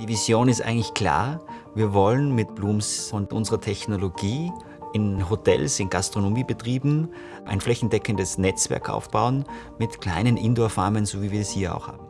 Die Vision ist eigentlich klar. Wir wollen mit Blooms und unserer Technologie in Hotels, in Gastronomiebetrieben ein flächendeckendes Netzwerk aufbauen mit kleinen Indoor-Farmen, so wie wir es hier auch haben.